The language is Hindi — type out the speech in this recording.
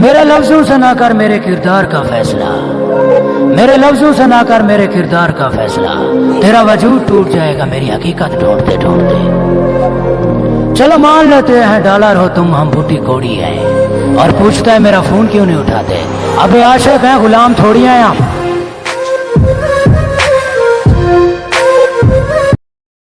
मेरे लफ्जों से ना कर मेरे किरदार का फैसला। मेरे लफ्जों से ना कर मेरे किरदार का फैसला। तेरा वजूद टूट जाएगा, मेरी हकीकत ढूंढते ढूंढते। चलो मान लेते हैं, डॉलर हो तुम, हम बूटी कोड़ी है। और पूछता है, मेरा फ़ोन क्यों नहीं उठाते? अबे आशिक है, गुलाम थोड़ी हैं आप।